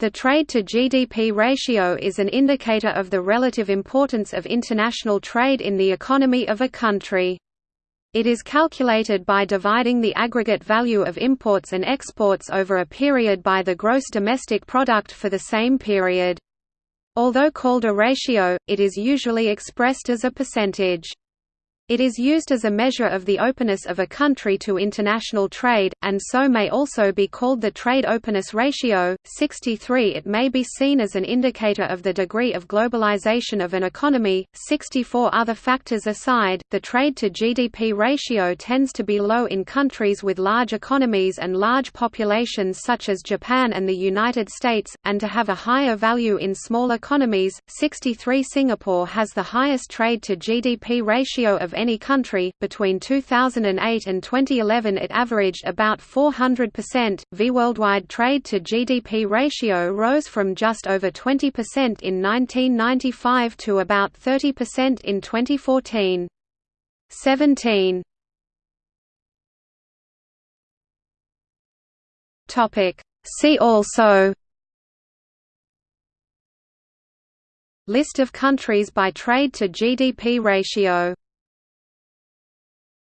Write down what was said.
The trade-to-GDP ratio is an indicator of the relative importance of international trade in the economy of a country. It is calculated by dividing the aggregate value of imports and exports over a period by the gross domestic product for the same period. Although called a ratio, it is usually expressed as a percentage. It is used as a measure of the openness of a country to international trade, and so may also be called the trade openness ratio. 63 It may be seen as an indicator of the degree of globalization of an economy. 64 Other factors aside, the trade to GDP ratio tends to be low in countries with large economies and large populations such as Japan and the United States, and to have a higher value in small economies. 63 Singapore has the highest trade to GDP ratio of any country. Between 2008 and 2011, it averaged about 400%. V worldwide trade to GDP ratio rose from just over 20% in 1995 to about 30% in 2014. 17 Topic See also List of countries by trade to GDP ratio